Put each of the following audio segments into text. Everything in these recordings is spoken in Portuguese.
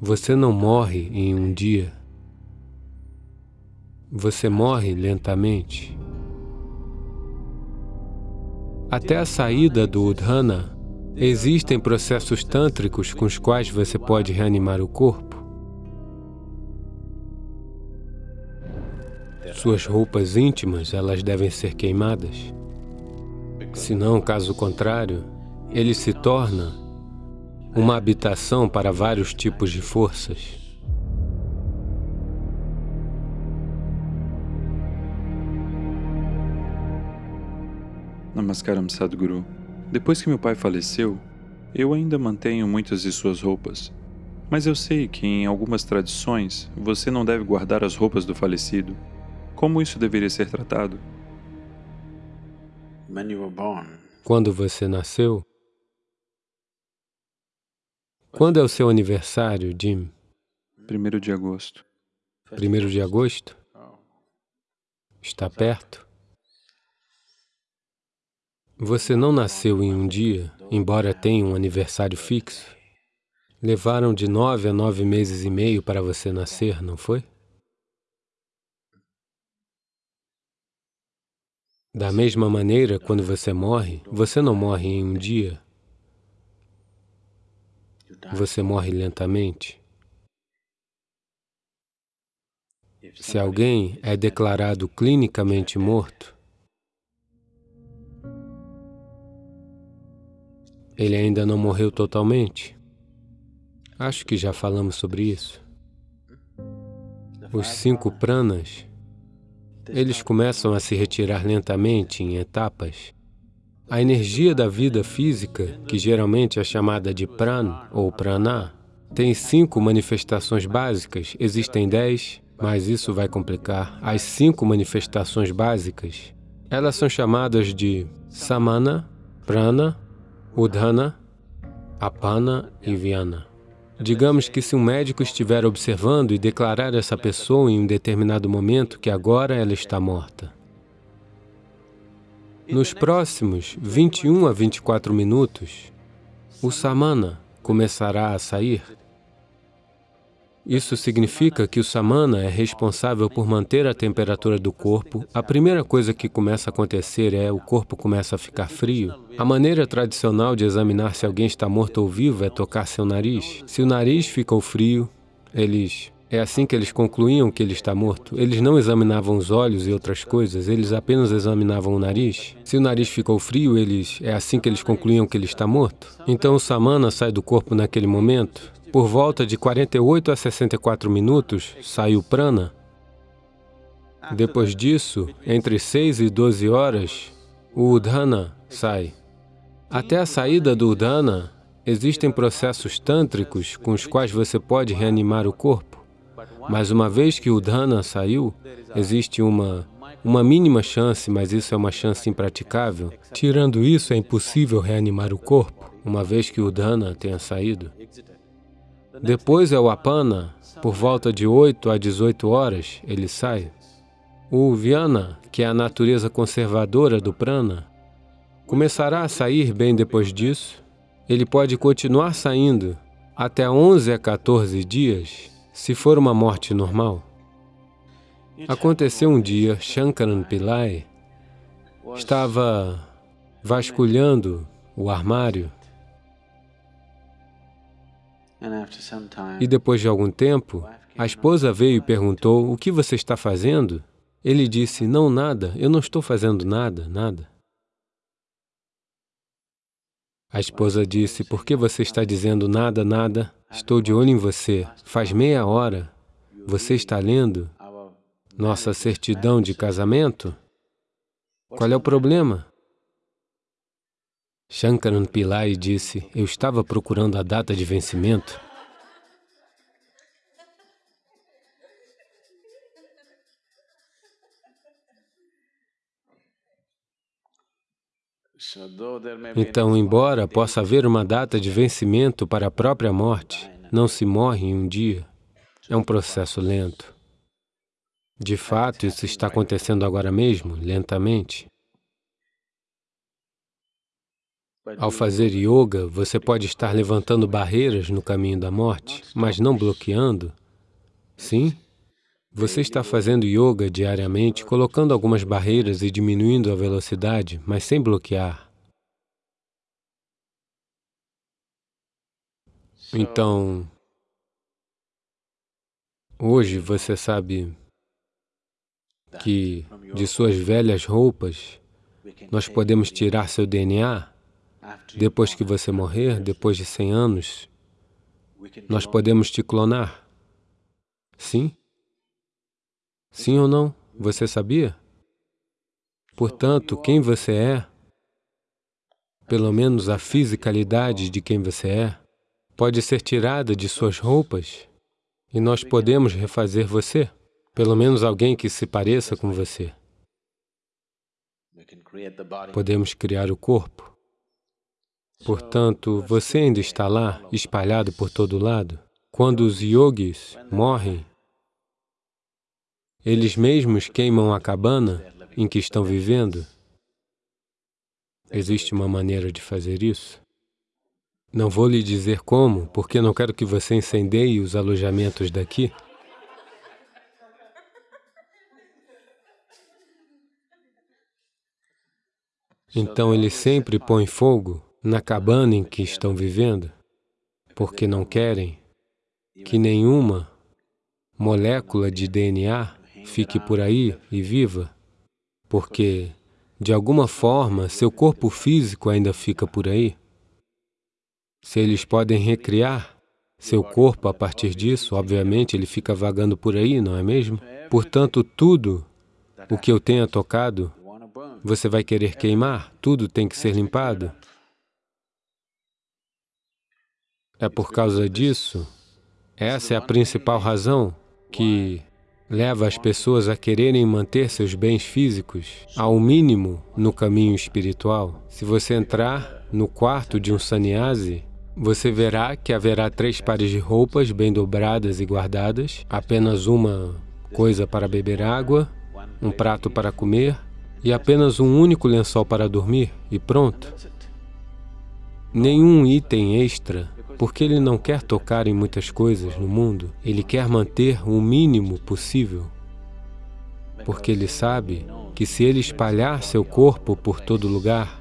Você não morre em um dia. Você morre lentamente. Até a saída do Udhana, existem processos tântricos com os quais você pode reanimar o corpo. Suas roupas íntimas, elas devem ser queimadas. Senão, caso contrário, ele se torna uma habitação para vários tipos de forças. Namaskaram Sadhguru. Depois que meu pai faleceu, eu ainda mantenho muitas de suas roupas. Mas eu sei que em algumas tradições você não deve guardar as roupas do falecido. Como isso deveria ser tratado? Quando você nasceu, quando é o seu aniversário, Jim? Primeiro de agosto. Primeiro de agosto? Está perto? Você não nasceu em um dia, embora tenha um aniversário fixo. Levaram de nove a nove meses e meio para você nascer, não foi? Da mesma maneira, quando você morre, você não morre em um dia, você morre lentamente. Se alguém é declarado clinicamente morto, ele ainda não morreu totalmente. Acho que já falamos sobre isso. Os cinco pranas, eles começam a se retirar lentamente em etapas. A energia da vida física, que geralmente é chamada de pran ou prana, tem cinco manifestações básicas, existem dez, mas isso vai complicar. As cinco manifestações básicas, elas são chamadas de samana, prana, udhana, apana e vyana. Digamos que se um médico estiver observando e declarar essa pessoa em um determinado momento que agora ela está morta, nos próximos 21 a 24 minutos, o samana começará a sair. Isso significa que o samana é responsável por manter a temperatura do corpo. A primeira coisa que começa a acontecer é o corpo começa a ficar frio. A maneira tradicional de examinar se alguém está morto ou vivo é tocar seu nariz. Se o nariz ficou frio, eles é assim que eles concluíam que ele está morto. Eles não examinavam os olhos e outras coisas, eles apenas examinavam o nariz. Se o nariz ficou frio, eles é assim que eles concluíam que ele está morto. Então o samana sai do corpo naquele momento. Por volta de 48 a 64 minutos, sai o prana. Depois disso, entre 6 e 12 horas, o udhana sai. Até a saída do udhana, existem processos tântricos com os quais você pode reanimar o corpo. Mas uma vez que o Dana saiu, existe uma, uma mínima chance, mas isso é uma chance impraticável. Tirando isso, é impossível reanimar o corpo, uma vez que o Dana tenha saído. Depois é o Apana, por volta de 8 a 18 horas, ele sai. O Vyana, que é a natureza conservadora do prana, começará a sair bem depois disso. Ele pode continuar saindo até 11 a 14 dias, se for uma morte normal, aconteceu um dia, Shankaran Pillai estava vasculhando o armário e depois de algum tempo, a esposa veio e perguntou, o que você está fazendo? Ele disse, não, nada, eu não estou fazendo nada, nada. A esposa disse, por que você está dizendo nada, nada? Estou de olho em você. Faz meia hora. Você está lendo nossa certidão de casamento? Qual é o problema? Shankaran Pillai disse, eu estava procurando a data de vencimento. Então, embora possa haver uma data de vencimento para a própria morte, não se morre em um dia. É um processo lento. De fato, isso está acontecendo agora mesmo, lentamente. Ao fazer yoga, você pode estar levantando barreiras no caminho da morte, mas não bloqueando. Sim? Você está fazendo yoga diariamente, colocando algumas barreiras e diminuindo a velocidade, mas sem bloquear. Então, hoje você sabe que de suas velhas roupas nós podemos tirar seu DNA depois que você morrer, depois de 100 anos, nós podemos te clonar. Sim? Sim ou não? Você sabia? Portanto, quem você é, pelo menos a fisicalidade de quem você é, pode ser tirada de suas roupas e nós podemos refazer você, pelo menos alguém que se pareça com você. Podemos criar o corpo. Portanto, você ainda está lá, espalhado por todo lado. Quando os yogis morrem, eles mesmos queimam a cabana em que estão vivendo. Existe uma maneira de fazer isso? Não vou lhe dizer como, porque não quero que você incendeie os alojamentos daqui. Então eles sempre põem fogo na cabana em que estão vivendo, porque não querem que nenhuma molécula de DNA fique por aí e viva, porque, de alguma forma, seu corpo físico ainda fica por aí. Se eles podem recriar seu corpo a partir disso, obviamente ele fica vagando por aí, não é mesmo? Portanto, tudo o que eu tenha tocado, você vai querer queimar, tudo tem que ser limpado. É por causa disso, essa é a principal razão que leva as pessoas a quererem manter seus bens físicos ao mínimo no caminho espiritual. Se você entrar no quarto de um sannyasi, você verá que haverá três pares de roupas bem dobradas e guardadas, apenas uma coisa para beber água, um prato para comer e apenas um único lençol para dormir, e pronto. Nenhum item extra porque ele não quer tocar em muitas coisas no mundo, ele quer manter o mínimo possível, porque ele sabe que se ele espalhar seu corpo por todo lugar,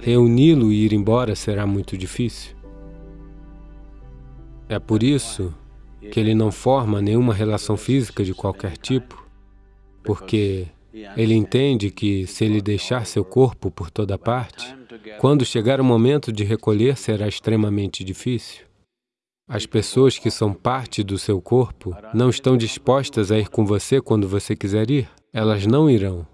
reuni-lo e ir embora será muito difícil. É por isso que ele não forma nenhuma relação física de qualquer tipo, porque ele entende que, se ele deixar seu corpo por toda parte, quando chegar o momento de recolher, será extremamente difícil. As pessoas que são parte do seu corpo não estão dispostas a ir com você quando você quiser ir. Elas não irão.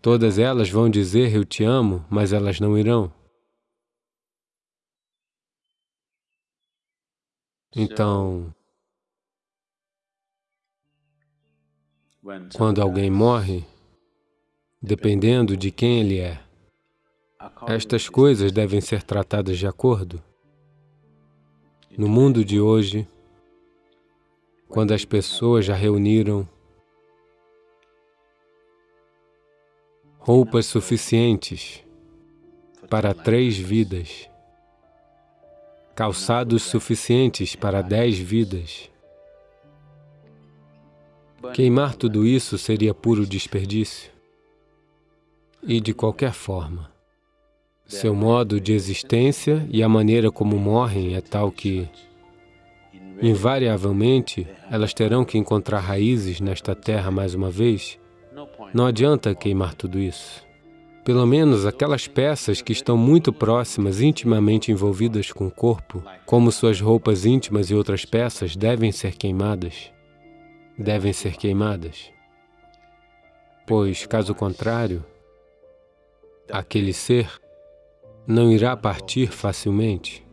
Todas elas vão dizer, eu te amo, mas elas não irão. Então, Quando alguém morre, dependendo de quem ele é, estas coisas devem ser tratadas de acordo. No mundo de hoje, quando as pessoas já reuniram roupas suficientes para três vidas, calçados suficientes para dez vidas, Queimar tudo isso seria puro desperdício. E de qualquer forma, seu modo de existência e a maneira como morrem é tal que, invariavelmente, elas terão que encontrar raízes nesta terra mais uma vez. Não adianta queimar tudo isso. Pelo menos aquelas peças que estão muito próximas, intimamente envolvidas com o corpo, como suas roupas íntimas e outras peças, devem ser queimadas devem ser queimadas, pois, caso contrário, aquele ser não irá partir facilmente.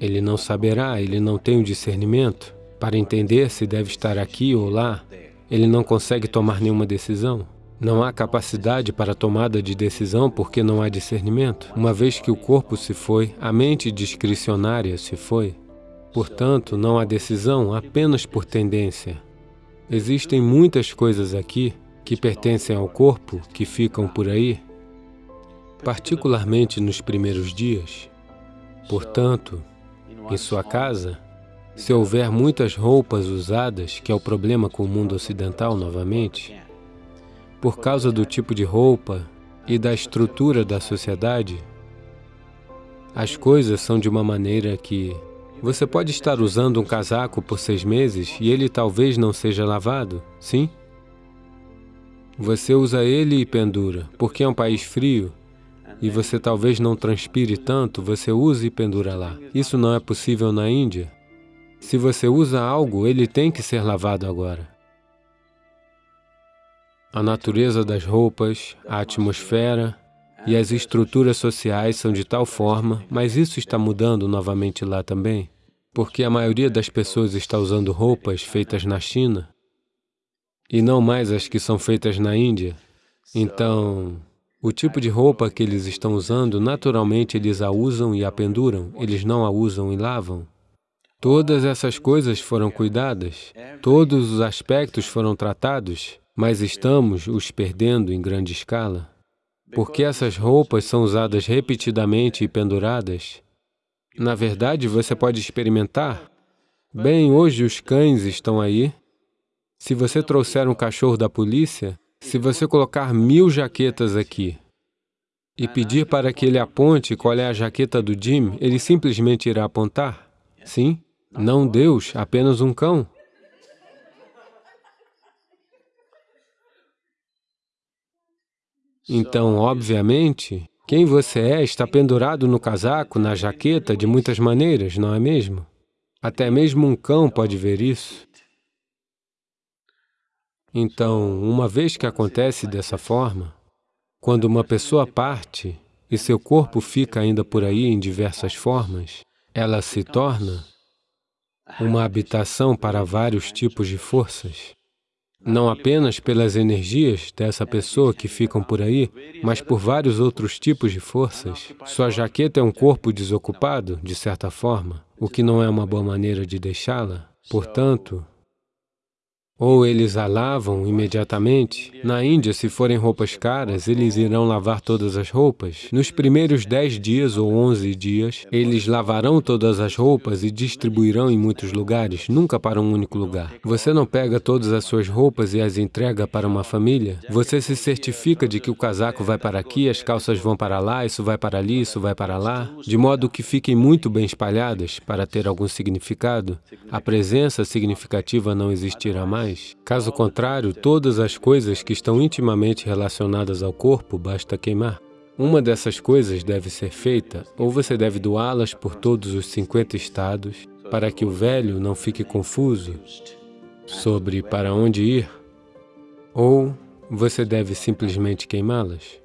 Ele não saberá, ele não tem o discernimento para entender se deve estar aqui ou lá. Ele não consegue tomar nenhuma decisão. Não há capacidade para tomada de decisão porque não há discernimento. Uma vez que o corpo se foi, a mente discricionária se foi. Portanto, não há decisão apenas por tendência. Existem muitas coisas aqui que pertencem ao corpo, que ficam por aí, particularmente nos primeiros dias. Portanto, em sua casa, se houver muitas roupas usadas, que é o problema com o mundo ocidental novamente, por causa do tipo de roupa e da estrutura da sociedade, as coisas são de uma maneira que você pode estar usando um casaco por seis meses e ele talvez não seja lavado, sim? Você usa ele e pendura, porque é um país frio e você talvez não transpire tanto, você usa e pendura lá. Isso não é possível na Índia. Se você usa algo, ele tem que ser lavado agora. A natureza das roupas, a atmosfera e as estruturas sociais são de tal forma, mas isso está mudando novamente lá também, porque a maioria das pessoas está usando roupas feitas na China e não mais as que são feitas na Índia. Então, o tipo de roupa que eles estão usando, naturalmente eles a usam e a penduram, eles não a usam e lavam. Todas essas coisas foram cuidadas, todos os aspectos foram tratados, mas estamos os perdendo em grande escala. Porque essas roupas são usadas repetidamente e penduradas. Na verdade, você pode experimentar. Bem, hoje os cães estão aí, se você trouxer um cachorro da polícia, se você colocar mil jaquetas aqui e pedir para que ele aponte qual é a jaqueta do Jim, ele simplesmente irá apontar? Sim? Não Deus, apenas um cão. Então, obviamente, quem você é está pendurado no casaco, na jaqueta, de muitas maneiras, não é mesmo? Até mesmo um cão pode ver isso. Então, uma vez que acontece dessa forma, quando uma pessoa parte e seu corpo fica ainda por aí em diversas formas, ela se torna uma habitação para vários tipos de forças, não apenas pelas energias dessa pessoa que ficam por aí, mas por vários outros tipos de forças. Sua jaqueta é um corpo desocupado, de certa forma, o que não é uma boa maneira de deixá-la. Portanto, ou eles a lavam imediatamente. Na Índia, se forem roupas caras, eles irão lavar todas as roupas. Nos primeiros dez dias ou onze dias, eles lavarão todas as roupas e distribuirão em muitos lugares, nunca para um único lugar. Você não pega todas as suas roupas e as entrega para uma família. Você se certifica de que o casaco vai para aqui, as calças vão para lá, isso vai para ali, isso vai para lá, de modo que fiquem muito bem espalhadas para ter algum significado. A presença significativa não existirá mais mais. Caso contrário, todas as coisas que estão intimamente relacionadas ao corpo basta queimar. Uma dessas coisas deve ser feita, ou você deve doá-las por todos os 50 estados, para que o velho não fique confuso sobre para onde ir, ou você deve simplesmente queimá-las.